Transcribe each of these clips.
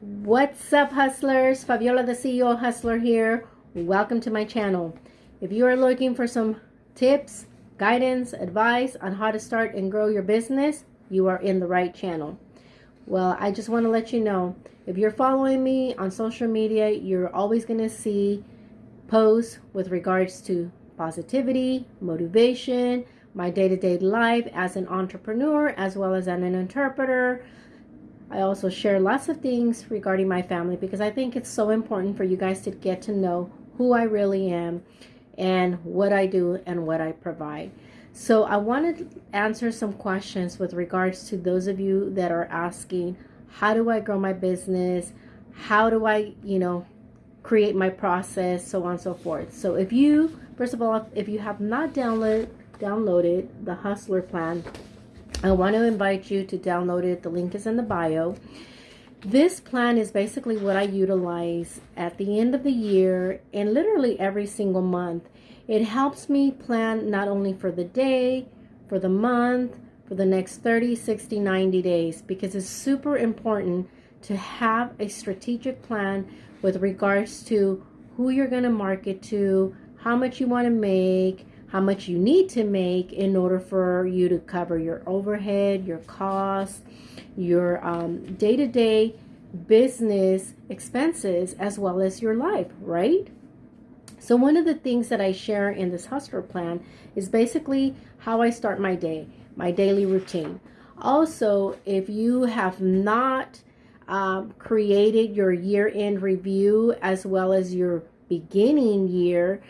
What's up, hustlers? Fabiola, the CEO Hustler here. Welcome to my channel. If you are looking for some tips, guidance, advice on how to start and grow your business, you are in the right channel. Well, I just want to let you know if you're following me on social media, you're always going to see posts with regards to positivity, motivation, my day to day life as an entrepreneur, as well as an interpreter I also share lots of things regarding my family because I think it's so important for you guys to get to know who I really am and what I do and what I provide. So I want to answer some questions with regards to those of you that are asking, how do I grow my business? How do I, you know, create my process, so on and so forth. So if you, first of all, if you have not downloaded downloaded the Hustler plan, I want to invite you to download it. The link is in the bio. This plan is basically what I utilize at the end of the year and literally every single month. It helps me plan not only for the day, for the month, for the next 30, 60, 90 days because it's super important to have a strategic plan with regards to who you're going to market to, how much you want to make, how much you need to make in order for you to cover your overhead, your costs, your um, day-to-day business expenses, as well as your life, right? So one of the things that I share in this hustler plan is basically how I start my day, my daily routine. Also, if you have not um, created your year-end review as well as your beginning year,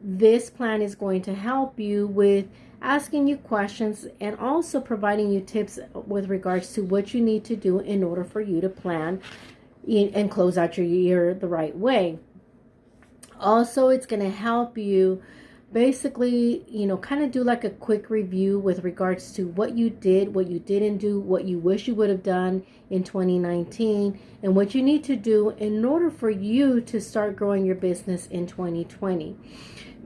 this plan is going to help you with asking you questions and also providing you tips with regards to what you need to do in order for you to plan and close out your year the right way. Also, it's going to help you basically, you know, kind of do like a quick review with regards to what you did, what you didn't do, what you wish you would have done in 2019, and what you need to do in order for you to start growing your business in 2020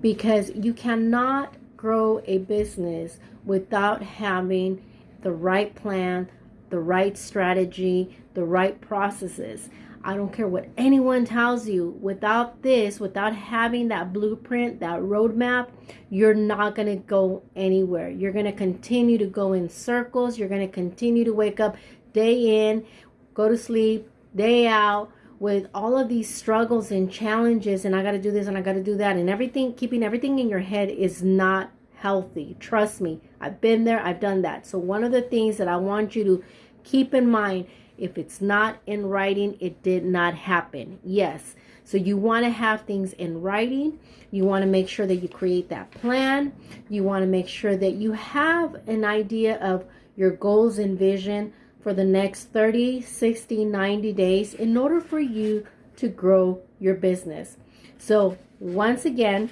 because you cannot grow a business without having the right plan, the right strategy, the right processes. I don't care what anyone tells you. Without this, without having that blueprint, that roadmap, you're not going to go anywhere. You're going to continue to go in circles. You're going to continue to wake up day in, go to sleep, day out, with all of these struggles and challenges and I got to do this and I got to do that and everything keeping everything in your head is not healthy. Trust me I've been there I've done that. So one of the things that I want you to keep in mind if it's not in writing it did not happen. Yes so you want to have things in writing. You want to make sure that you create that plan. You want to make sure that you have an idea of your goals and vision for the next 30, 60, 90 days in order for you to grow your business. So once again,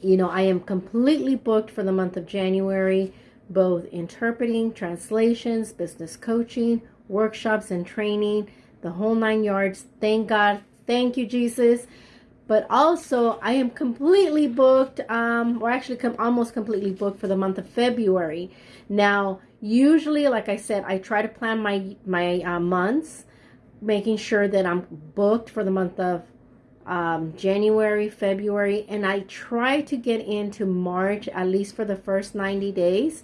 you know, I am completely booked for the month of January, both interpreting, translations, business coaching, workshops and training, the whole nine yards. Thank God. Thank you, Jesus. But also, I am completely booked, um, or actually almost completely booked for the month of February. Now, usually like i said i try to plan my my uh, months making sure that i'm booked for the month of um, january february and i try to get into march at least for the first 90 days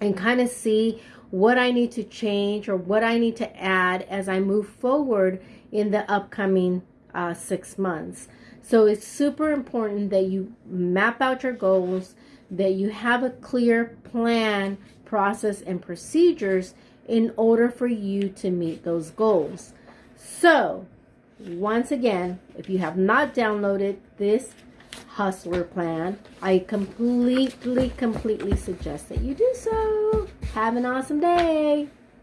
and kind of see what i need to change or what i need to add as i move forward in the upcoming uh, six months so it's super important that you map out your goals that you have a clear plan process and procedures in order for you to meet those goals. So, once again, if you have not downloaded this hustler plan, I completely, completely suggest that you do so. Have an awesome day.